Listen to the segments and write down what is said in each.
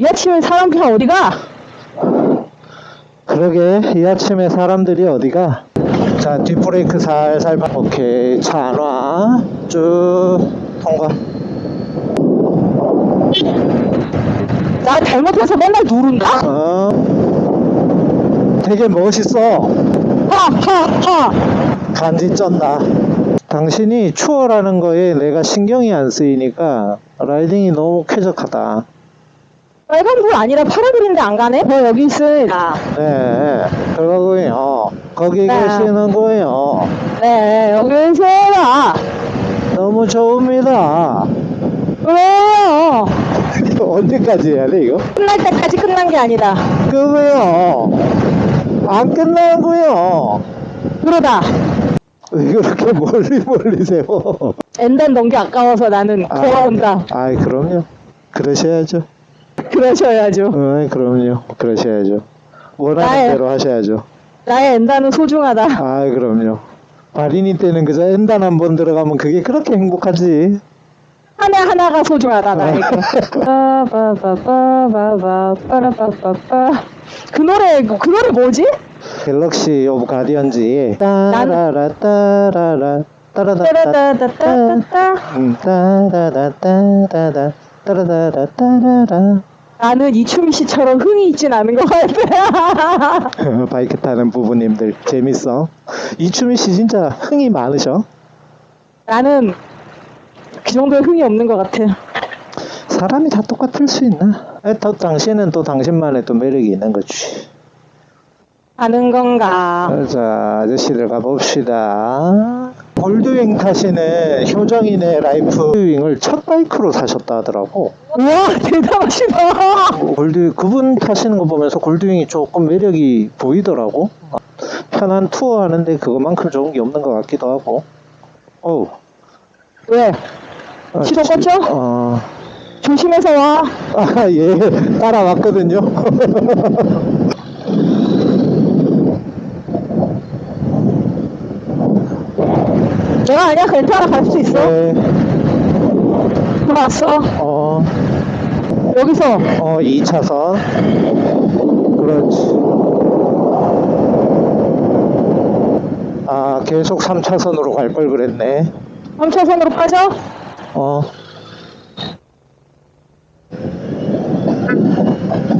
이 아침에 사람들 어디가? 그러게 이 아침에 사람들이 어디가? 자 뒷브레이크 살살 밟- 오케이 차 안 와 쭉 통과 나 잘못해서 맨날 누른다? 어 되게 멋있어 하하하 간지 쩐다 당신이 추월하는 거에 내가 신경이 안 쓰이니까 라이딩이 너무 쾌적하다 빨간불 아니라 파란불인데 안 가네? 저 여기 있습니다 네 그러고요. 거기 네. 계시는 거예요. 네 여기 있어요. 너무 좋습니다. 왜요? 언제까지 해야 돼 이거? 끝날 때까지 끝난 게 아니다. 그거요. 안 끝나고요. 그러다. 왜 그렇게 멀리 멀리 세워 엔단 넘기 아까워서 나는 아. 돌아온다. 아이 그럼요. 그러셔야죠 그러셔야죠. 어 그럼요. 그러셔야죠. 원하는 나의- 대로 하셔야죠. 나의 엔단은 소중하다. 아이 그럼요. 발인이 때는 그저 엔단 한 번 들어가면 그게 그렇게 행복하지. 하나하나가 소중하다 나에게. 빠바바바바바 빠라바바바 그 노래 그 노래 뭐지? Galaxy of Guardians. 따라라 따라라 따라라따 따라다다다다다 음, 따라라따라라 따라라라 따라라 나는 이춤이 씨처럼 흥이 있진 않은 것 같아 바이크 타는 부부님들 재밌어? 이추미 씨 진짜 흥이 많으셔? 나는 그 정도의 흥이 없는 것 같아 사람이 다 똑같을 수 있나? 에, 또 당신은 또 당신만의 또 매력이 있는 거지. 아는 건가? 자 아저씨들 가봅시다 골드윙 타시는 효정이네 라이프. 골드윙을 첫 바이크로 사셨다 하더라고. 우와 대단하시다. 골드 그분 타시는 거 보면서 골드윙이 조금 매력이 보이더라고. 편한 투어 하는데 그것만큼 좋은 게 없는 것 같기도 하고. 어우. 왜? 어, 시동 지- 껐죠? 어, 조심해서 와. 아, 예, 따라왔거든요. 내가 아니야 괜찮아 갈 수 있어 네, 들어왔어 어, 여기서 어, 2차선. 그렇지. 아, 계속 3차선으로 갈 걸 그랬네. 3차선으로 빠져 어.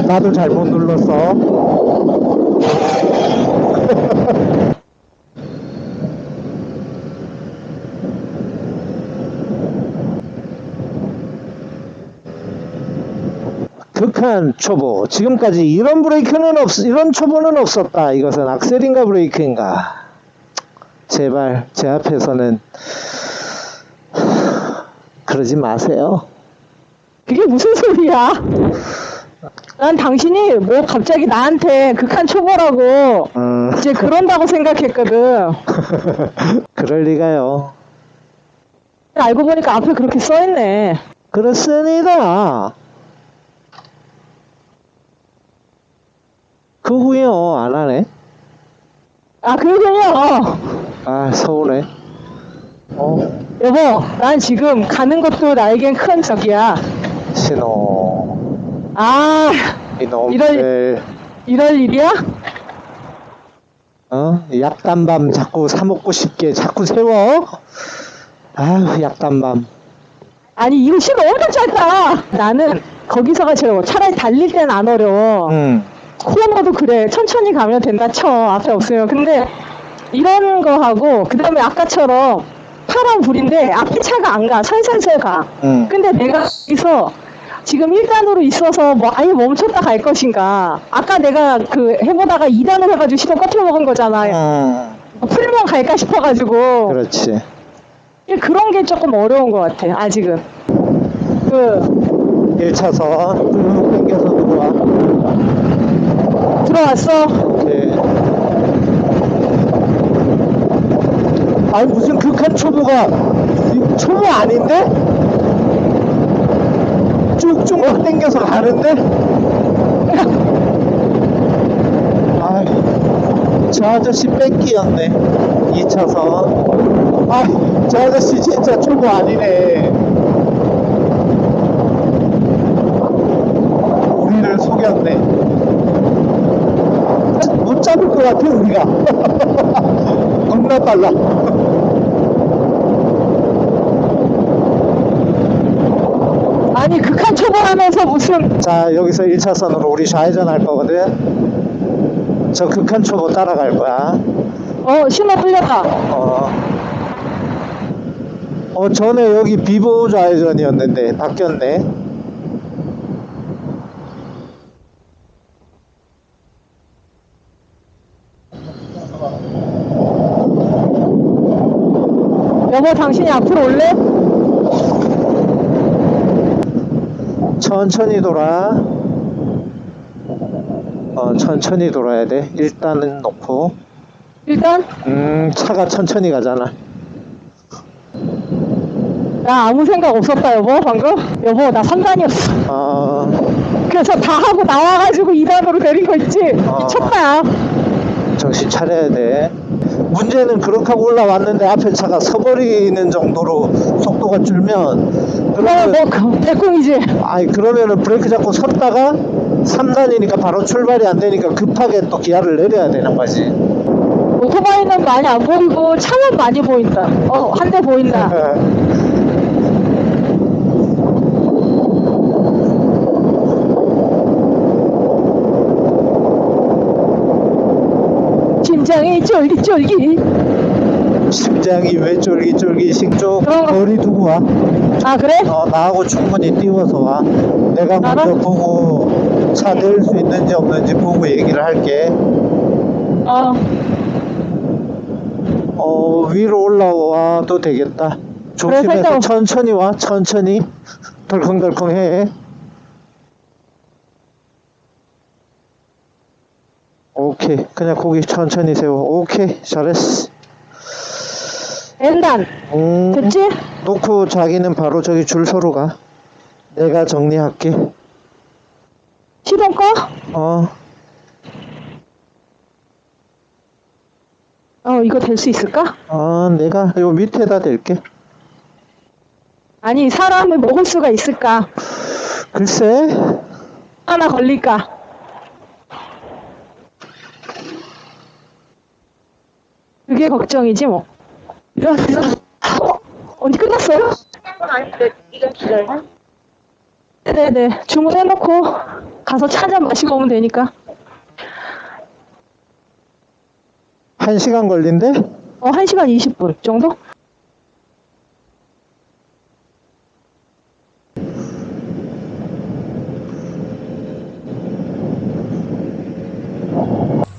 나도 잘못 눌렀어. 극한 초보. 지금까지 이런 브레이크는 없, 이런 초보는 없었다. 이것은 악셀인가 브레이크인가. 제발, 제 앞에서는 그러지 마세요. 그게 무슨 소리야 난 당신이 뭐 갑자기 나한테 극한 초보라고 음, 이제 그런다고 생각했거든 그럴 리가요. 알고 보니까 앞에 그렇게 써있네 그렇습니다. 그 후에요, 안 하네. 아 그러군요 아, 서운해. 어, 여보 난 지금 가는 것도 나에겐 큰 적이야 신호. 아 이놈들. 이럴 일이야? 어? 약단밤 자꾸 사먹고 싶게 자꾸 세워? 아휴, 약단밤. 아니 이거 시간 엄청 짧다 나는 거기서가 제일 어려워 차라리 달릴 때는 안 어려워 응. 코너도 그래. 천천히 가면 된다. 쳐. 앞에 없으면. 근데 이런 거 하고 그 다음에 아까처럼 파란 불인데 앞에 차가 안 가. 살살살 가. 응. 근데 내가 여기서 지금 1단으로 있어서 뭐 아예 멈췄다 갈 것인가. 아까 내가 그 해보다가 2단으로 해가지고 시동 꺼트려 먹은 거잖아. 응. 풀면 갈까 싶어가지고. 그렇지. 그런 게 조금 어려운 것 같아 아직은. 그 1차선 쭉 왔어 오케이. 아니 무슨 극한 초보가 이 초보 아닌데? 쭉쭉 막 당겨서 가는데? 아이, 저 아저씨 뺏기였네 2차선 아, 저 아저씨 진짜 초보 아니네 우리 잡을 것 같아, 우리가. 겁나 빨라. 아니 극한 초보하면서 무슨 자, 여기서 1차선으로 우리 좌회전 할 거거든. 저 극한 초보 따라갈 거야. 어 신호 풀렸다. 어. 어, 전에 여기 비보 좌회전이었는데 바뀌었네. 여보 당신이 앞으로 올래? 천천히 돌아. 어, 천천히 돌아야 돼. 일단은 놓고. 일단 음, 차가 천천히 가잖아. 나 아무 생각 없었다 여보 방금. 여보 나 3단이었어. 어, 그래서 다 하고 나와가지고 2단으로 내린 거 있지? 어. 미쳤다. 정신 차려야 돼. 문제는 그렇게 하고 올라왔는데 앞에 차가 서버리는 정도로 속도가 줄면 그러면 그러면 뭐 그. 아니 그러면은 브레이크 잡고 섰다가 3단이니까 바로 출발이 안 되니까 급하게 또 기아를 내려야 되는 거지. 오토바이는 많이 안 보이고 차만 많이 보인다. 어 한 대 보인다. 심장이 쫄깃쫄깃. 심장이 왜 쫄깃쫄깃 쪽 거- 거리 두고 와. 아 그래? 어, 나하고 충분히 띄워서 와. 내가 먼저 알아? 보고 차낼수 있는지 없는지 보고 얘기를 할게. 어 어, 위로 올라와도 되겠다. 조심해서 살짝- 천천히 와, 천천히. 덜컹덜컹 해. 오케이. 그냥 고기 천천히 세워. 오케이. 잘했어. 엔단 음, 됐지? 놓고 자기는 바로 저기 줄 서로 가. 내가 정리할게. 시동 꺼? 어, 어 이거 될 수 있을까? 어, 내가 요 밑에다 댈게. 아니 사람을 먹을 수가 있을까? 글쎄, 하나 걸릴까? 그게 걱정이지 뭐. 야, 어, 언제 끝났어요? 아닌데 이건 기다려. 네네 주문해놓고 가서 차잔 마시고 오면 되니까. 한 시간 걸린대? 어 1시간 20분 정도?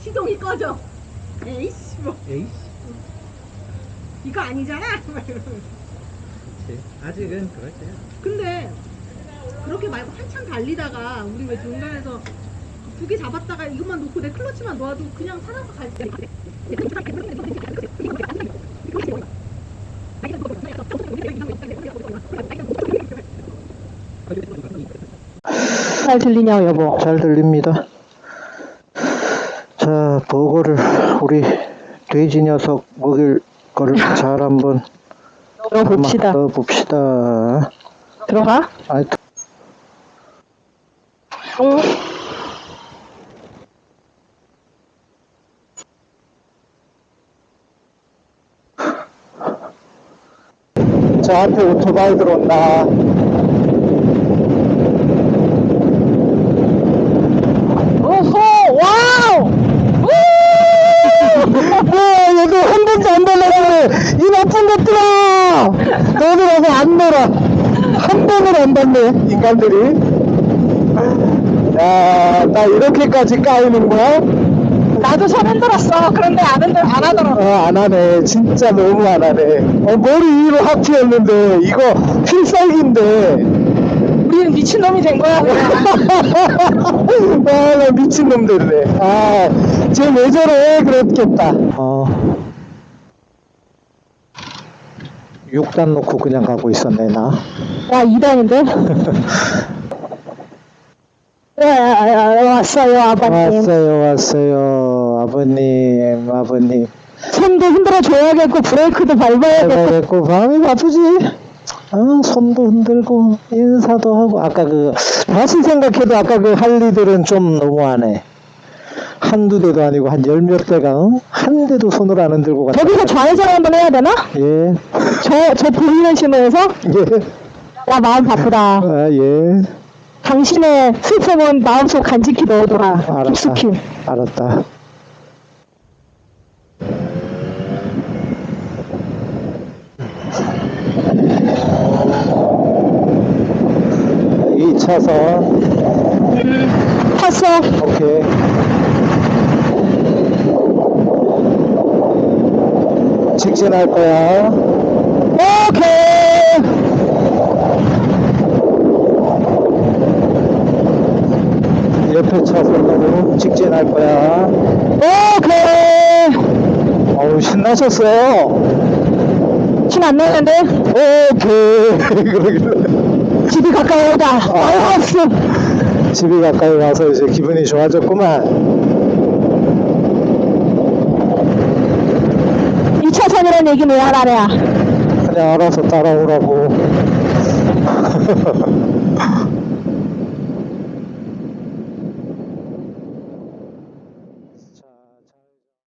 시동이 꺼져. 에이씨 뭐 에이씨, 이거 아니잖아. 막 이러면서. 아직은 그렇지. 근데 그렇게 말고 한참 달리다가 우리 왜 중간에서 두 개 잡았다가 이것만 놓고 내 클러치만 놓아도 그냥 살아서 갈 때. 잘 들리냐고 여보. 잘 들립니다. 자, 버거를 우리 돼지 녀석 먹일 거를 잘 한번 들어봅시다. 넣어 봅시다. 들어가? 아, 응. 저 앞에 오토바이 들어온다. 오호 wow. 우! 와, 여기 한 번도 안 달라고 이 나쁜 것들아! 너들하고 안 놀아. 한 번을 안 받네, 인간들이. 야, 나 이렇게까지 까이는 거야? 나도 손 흔들었어. 그런데 안 흔들 안 하더라고. 어, 안 하네. 진짜 너무 안 하네. 어, 머리 위로 하트였는데, 이거 필살기인데. 우리는 미친 놈이 된 거야. 그냥. 아, 나 미친놈들이네. 아, 쟤왜 저래? 그랬겠다. 어. 6단 놓고 그냥 가고 있었네, 나. 야 2단인데? 야, 왔어요 아버님. 왔어요, 왔어요. 아버님, 아버님. 손도 흔들어 줘야겠고 브레이크도 밟아야겠고. 마음이 바쁘지? 어, 손도 흔들고, 인사도 하고, 아까 그, 다시 생각해도 아까 그 할리들은 좀 너무하네. 한두 대도 아니고 한 열 몇 대가 응? 한 대도 손을 안 흔들고 갔다. 저기서 좌회전 한번 해야 되나? 예, 저, 저 보이는 신호에서? 예, 야, 마음 바쁘다. 아, 예. 당신의 슬픔은 마음속 간직히 넣어둬라. 알았다. 깊숙이. 알았다. 이 차선 탔어. 오케이. 직진할 거야. 오케이. 옆에 차선으로 직진할 거야. 오케이. 어우 신나셨어요. 신안 나는데? 오케이. 그러길래 집이 가까이 오다. 알았어. 집이 가까이 와서 이제 기분이 좋아졌구만. 하라는 얘기는 왜 하라래야? 그냥 알아서 따라오라고.